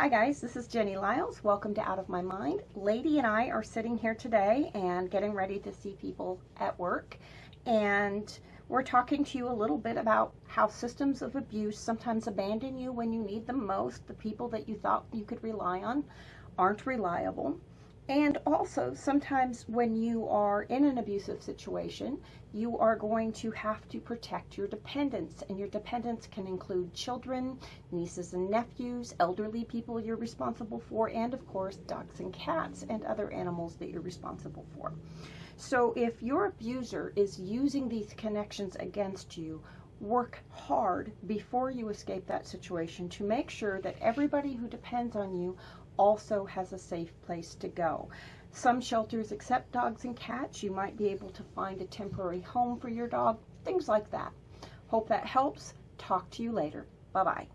Hi guys, this is Jenny Lyles. Welcome to Out of My Mind. Lady and I are sitting here today and getting ready to see people at work. And we're talking to you a little bit about how systems of abuse sometimes abandon you when you need them most. The people that you thought you could rely on aren't reliable. And also, sometimes when you are in an abusive situation, you are going to have to protect your dependents. And your dependents can include children, nieces and nephews, elderly people you're responsible for, and of course, dogs and cats and other animals that you're responsible for. So if your abuser is using these connections against you, work hard before you escape that situation to make sure that everybody who depends on you also has a safe place to go. Some shelters accept dogs and cats. You might be able to find a temporary home for your dog, things like that. Hope that helps. Talk to you later. Bye-bye.